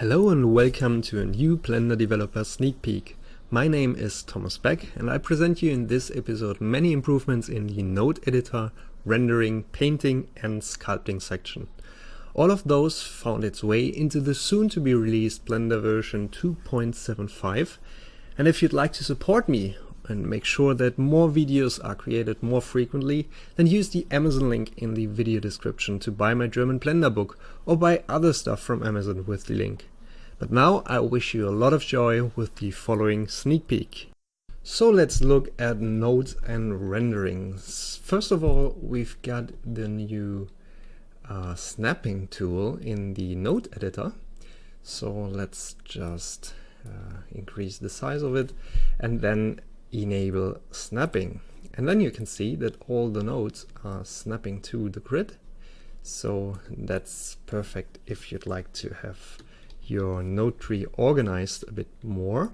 Hello and welcome to a new Blender Developer Sneak Peek. My name is Thomas Beck and I present you in this episode many improvements in the node editor, rendering, painting and sculpting section. All of those found its way into the soon to be released Blender version 2.75 and if you'd like to support me and make sure that more videos are created more frequently, then use the Amazon link in the video description to buy my German Blender book or buy other stuff from Amazon with the link. But now I wish you a lot of joy with the following sneak peek. So let's look at nodes and renderings. First of all, we've got the new uh, snapping tool in the node editor. So let's just uh, increase the size of it and then enable snapping. And then you can see that all the nodes are snapping to the grid. So that's perfect if you'd like to have your node tree organized a bit more.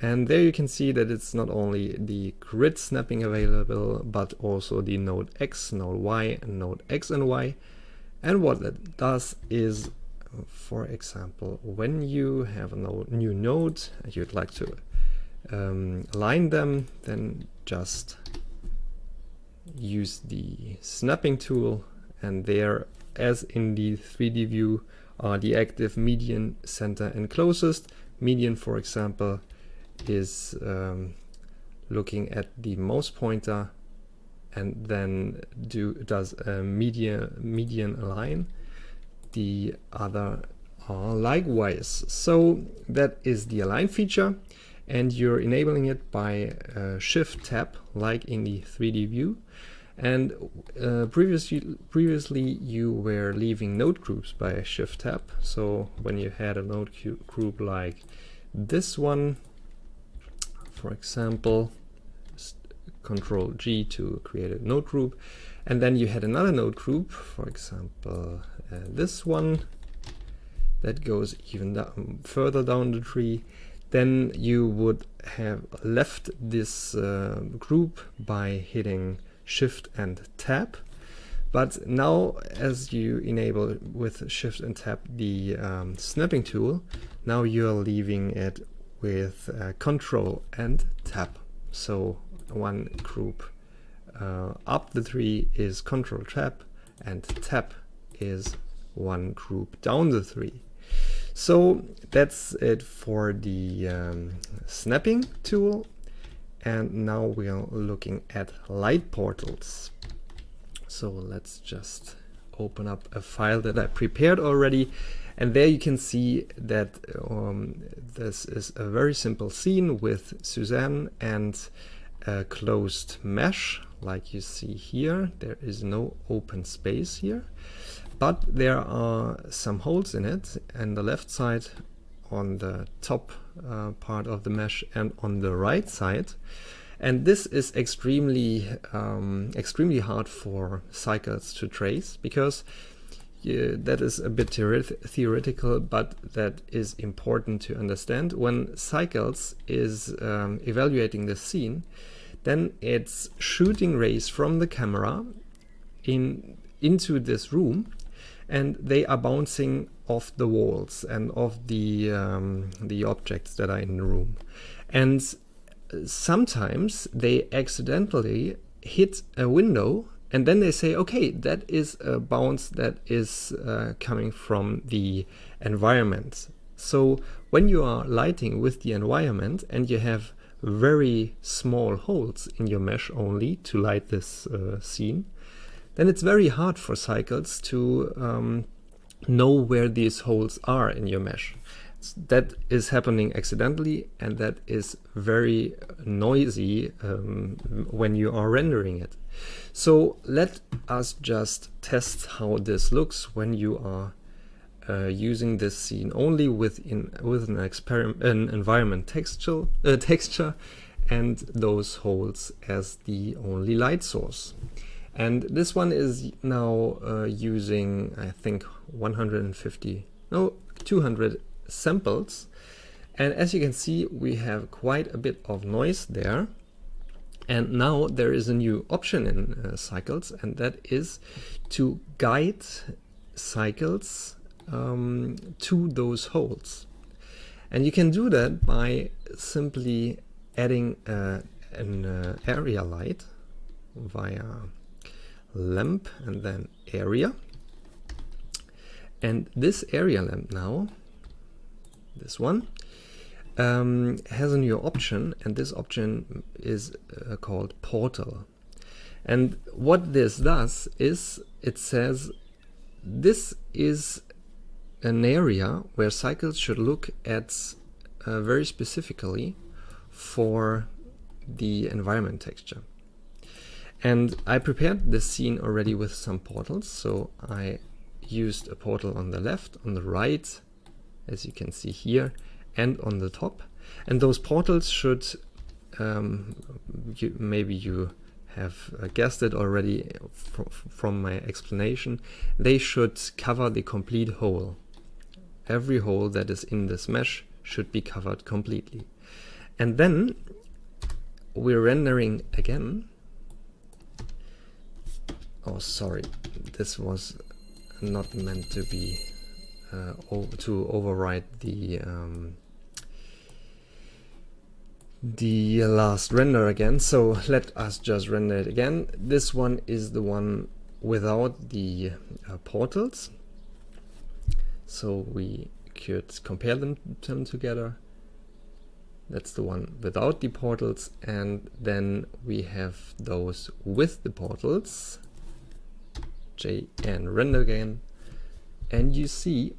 And there you can see that it's not only the grid snapping available, but also the node X, node Y, and node X and Y. And what that does is, for example, when you have a new node, you'd like to um, align them, then just use the snapping tool and there as in the 3D view are the active median, center and closest. Median for example is um, looking at the mouse pointer and then do does a median median align. The other are likewise. So that is the align feature and you're enabling it by uh, shift tab like in the 3D view. And uh, previously previously you were leaving node groups by shift tab so when you had a node group like this one for example control G to create a node group. And then you had another node group for example uh, this one that goes even further down the tree then you would have left this uh, group by hitting shift and tab but now as you enable with shift and tab the um, snapping tool now you're leaving it with uh, control and tab so one group uh, up the tree is control tab and tab is one group down the tree so that's it for the um, snapping tool. And now we are looking at light portals. So let's just open up a file that I prepared already. And there you can see that um, this is a very simple scene with Suzanne and a closed mesh like you see here. There is no open space here but there are some holes in it and the left side on the top uh, part of the mesh and on the right side. And this is extremely um, extremely hard for cycles to trace because that is a bit theoretical but that is important to understand. When cycles is um, evaluating the scene then it's shooting rays from the camera in into this room and they are bouncing off the walls and off the um, the objects that are in the room. And sometimes they accidentally hit a window and then they say okay that is a bounce that is uh, coming from the environment. So when you are lighting with the environment and you have very small holes in your mesh only to light this uh, scene then it's very hard for cycles to um, know where these holes are in your mesh. That is happening accidentally and that is very noisy um, when you are rendering it. So let us just test how this looks when you are uh, using this scene only within with an an environment texture uh, texture and those holes as the only light source. And this one is now uh, using, I think, 150, no, 200 samples. And as you can see, we have quite a bit of noise there. And now there is a new option in uh, cycles, and that is to guide cycles um, to those holes. And you can do that by simply adding uh, an uh, area light via lamp and then area. And this area lamp now, this one, um, has a new option and this option is uh, called portal. And what this does is it says this is an area where cycles should look at uh, very specifically for the environment texture. And I prepared this scene already with some portals. So I used a portal on the left, on the right, as you can see here, and on the top. And those portals should, um, you, maybe you have uh, guessed it already fr from my explanation, they should cover the complete hole. Every hole that is in this mesh should be covered completely. And then we're rendering again. Oh, sorry, this was not meant to be uh, to override the um, the last render again. So let us just render it again. This one is the one without the uh, portals. So we could compare them, them together. That's the one without the portals. And then we have those with the portals. And render again. And you see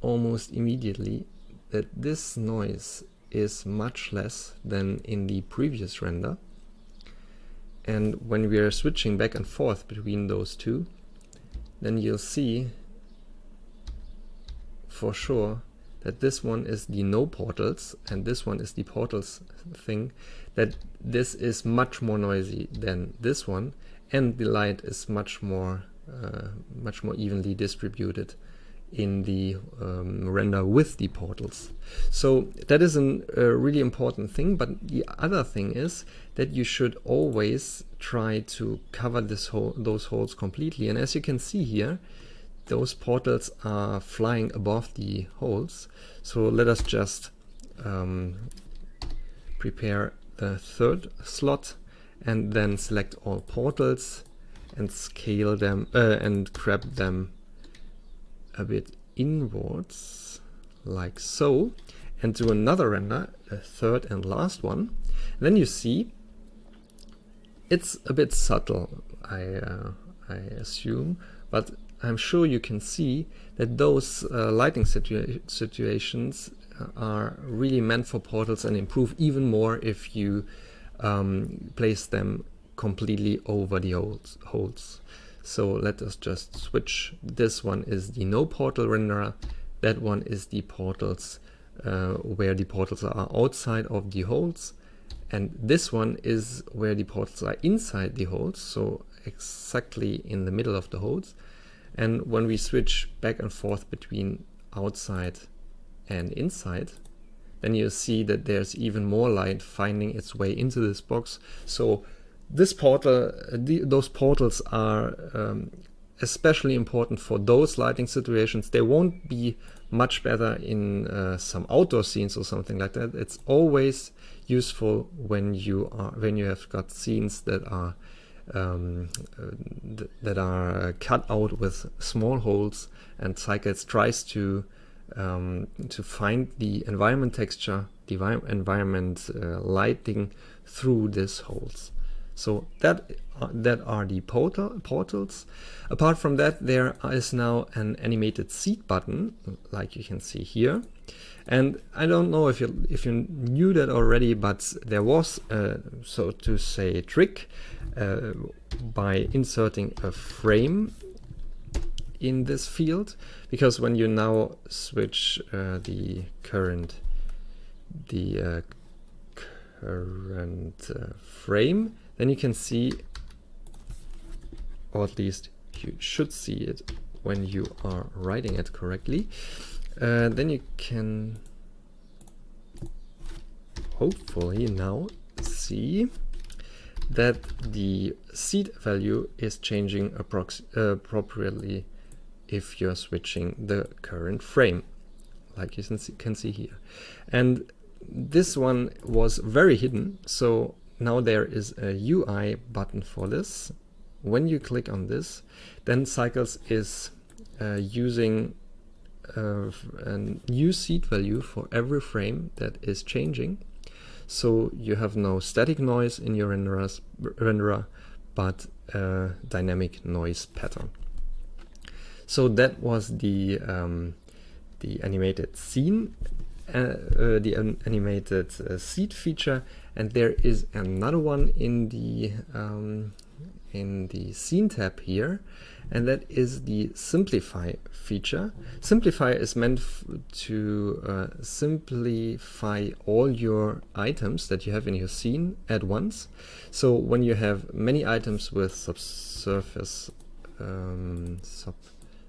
almost immediately that this noise is much less than in the previous render. And when we are switching back and forth between those two, then you'll see for sure that this one is the no portals and this one is the portals thing, that this is much more noisy than this one and the light is much more uh, much more evenly distributed in the um, render with the portals. So that is a really important thing, but the other thing is that you should always try to cover this hole, those holes completely. And as you can see here, those portals are flying above the holes. So let us just um, prepare the third slot and then select all portals and scale them uh, and grab them a bit inwards like so and do another render, a third and last one. then you see it's a bit subtle, I, uh, I assume, but I'm sure you can see that those uh, lighting situa situations are really meant for portals and improve even more if you um, place them completely over the holes. So let us just switch. This one is the no portal renderer. That one is the portals uh, where the portals are outside of the holes. And this one is where the portals are inside the holes, so exactly in the middle of the holes. And when we switch back and forth between outside and inside, then you see that there's even more light finding its way into this box. So this portal, the, those portals are um, especially important for those lighting situations. They won't be much better in uh, some outdoor scenes or something like that. It's always useful when you are when you have got scenes that are um, uh, th that are cut out with small holes and Cycles tries to um, to find the environment texture, the environment uh, lighting through these holes. So that uh, that are the portal, portals. Apart from that, there is now an animated seed button, like you can see here. And I don't know if you if you knew that already, but there was, a, so to say, trick uh, by inserting a frame in this field, because when you now switch uh, the current the uh, current uh, frame, then you can see, or at least you should see it when you are writing it correctly. Uh, then you can hopefully now see that the seed value is changing uh, appropriately if you're switching the current frame, like you can see, here. And this one was very hidden, so now there is a UI button for this. When you click on this, then Cycles is uh, using uh, a new seed value for every frame that is changing. So you have no static noise in your renderers, renderer, but a dynamic noise pattern. So that was the um, the animated scene, uh, uh, the an animated uh, seed feature, and there is another one in the um, in the scene tab here, and that is the simplify feature. Simplify is meant to uh, simplify all your items that you have in your scene at once. So when you have many items with subsurface um, sub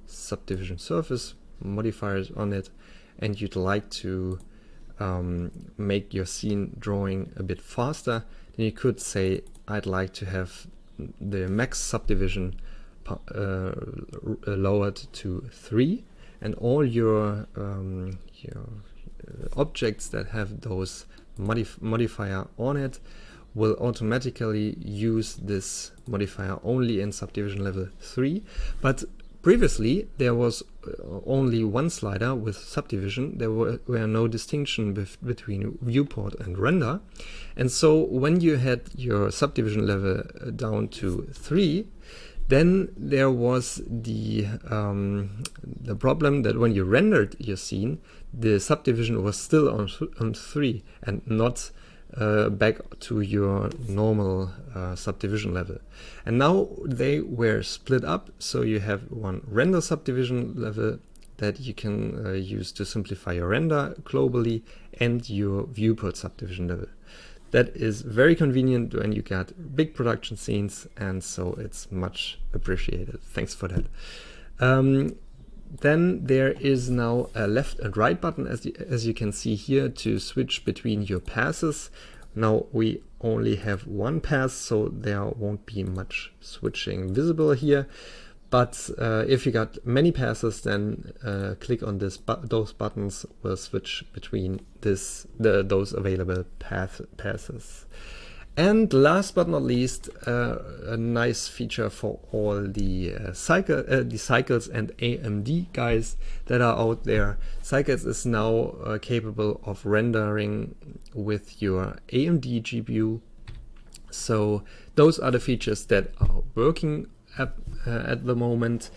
subdivision surface modifiers on it and you'd like to um, make your scene drawing a bit faster, then you could say I'd like to have the max subdivision uh, lowered to 3 and all your, um, your uh, objects that have those modif modifier on it will automatically use this modifier only in subdivision level 3 but Previously, there was uh, only one slider with subdivision. There were, were no distinction between viewport and render. And so when you had your subdivision level uh, down to 3, then there was the, um, the problem that when you rendered your scene, the subdivision was still on, on 3 and not uh, back to your normal uh, subdivision level. And now they were split up, so you have one render subdivision level that you can uh, use to simplify your render globally and your viewport subdivision level. That is very convenient when you got big production scenes and so it's much appreciated. Thanks for that. Um, then there is now a left and right button as you, as you can see here to switch between your passes. Now we only have one pass so there won't be much switching visible here. But uh, if you got many passes then uh, click on this bu those buttons will switch between this the, those available path passes. And last but not least, uh, a nice feature for all the uh, cycle, uh, the cycles and AMD guys that are out there. Cycles is now uh, capable of rendering with your AMD GPU. So those are the features that are working at, uh, at the moment.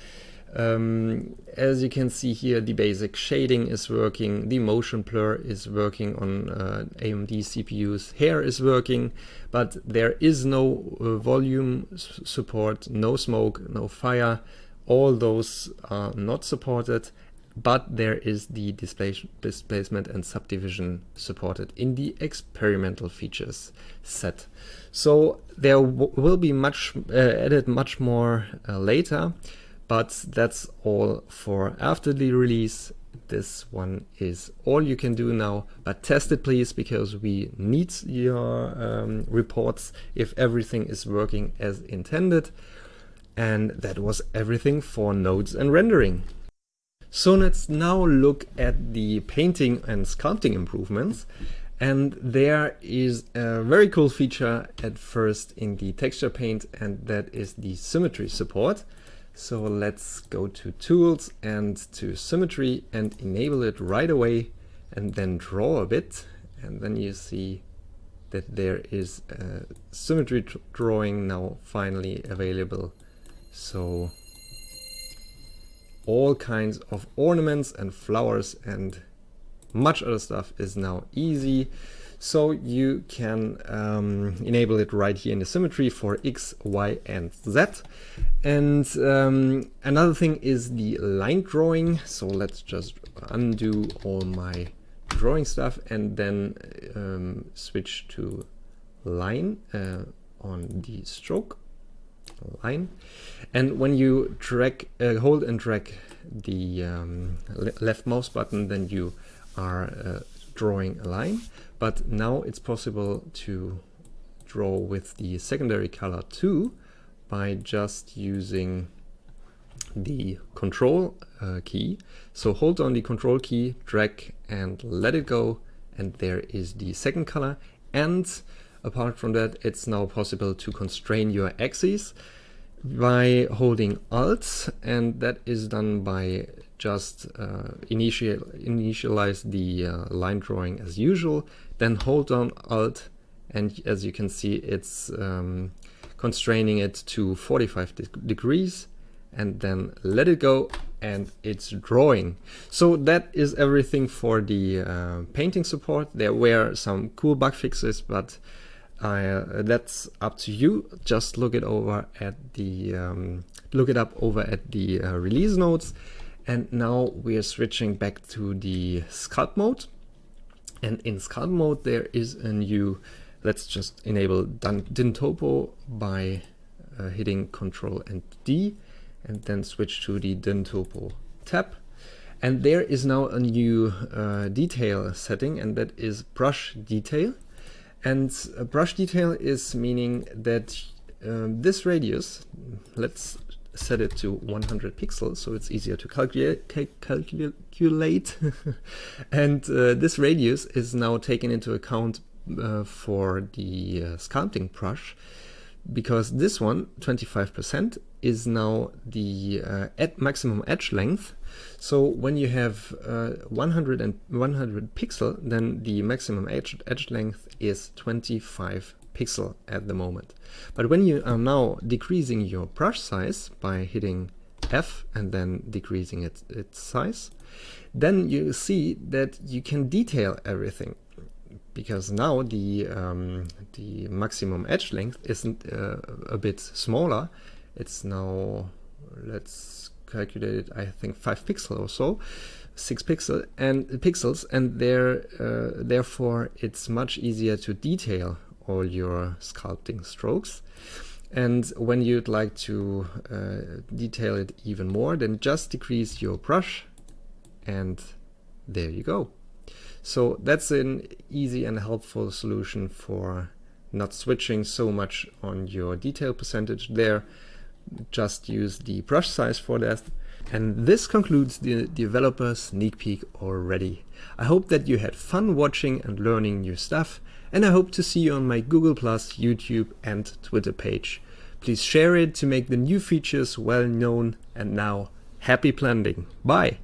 Um, as you can see here, the basic shading is working, the motion blur is working on uh, AMD CPUs, hair is working, but there is no uh, volume support, no smoke, no fire. All those are not supported, but there is the displacement and subdivision supported in the experimental features set. So there will be much uh, added much more uh, later but that's all for after the release. This one is all you can do now, but test it please, because we need your um, reports if everything is working as intended. And that was everything for nodes and rendering. So let's now look at the painting and sculpting improvements. And there is a very cool feature at first in the texture paint, and that is the symmetry support. So let's go to tools and to symmetry and enable it right away and then draw a bit. And then you see that there is a symmetry drawing now finally available. So all kinds of ornaments and flowers and much other stuff is now easy. So you can um, enable it right here in the symmetry for X, Y, and Z. And um, another thing is the line drawing. So let's just undo all my drawing stuff and then um, switch to line uh, on the stroke line. And when you drag, uh, hold and drag the um, le left mouse button, then you are uh, drawing a line. But now it's possible to draw with the secondary color too by just using the control uh, key. So hold on the control key, drag and let it go. And there is the second color. And apart from that, it's now possible to constrain your axes by holding Alt. And that is done by just uh, initial, initialize the uh, line drawing as usual. Then hold down Alt. And as you can see, it's um, constraining it to 45 de degrees and then let it go and it's drawing. So that is everything for the uh, painting support. There were some cool bug fixes, but uh, that's up to you. Just look it over at the um, look it up over at the uh, release notes. And now we are switching back to the sculpt mode. And in sculpt mode, there is a new. Let's just enable Dyntopo by uh, hitting Control and D and then switch to the Dyntopo tab. And there is now a new uh, detail setting and that is brush detail. And brush detail is meaning that um, this radius, let's set it to 100 pixels so it's easier to calculate. and uh, this radius is now taken into account uh, for the uh, sculpting brush because this one, 25%, is now the uh, maximum edge length. So when you have uh, 100 and 100 pixel, then the maximum edge, edge length is 25 pixel at the moment. But when you are now decreasing your brush size by hitting F and then decreasing it, its size, then you see that you can detail everything because now the um, the maximum edge length isn't uh, a bit smaller. It's now let's calculate it. I think five pixel or so, six pixel and pixels, and there uh, therefore it's much easier to detail all your sculpting strokes. And when you'd like to uh, detail it even more, then just decrease your brush and there you go. So that's an easy and helpful solution for not switching so much on your detail percentage there. Just use the brush size for that. And this concludes the developer sneak peek already. I hope that you had fun watching and learning new stuff, and I hope to see you on my Google+, YouTube and Twitter page. Please share it to make the new features well known, and now happy blending. Bye!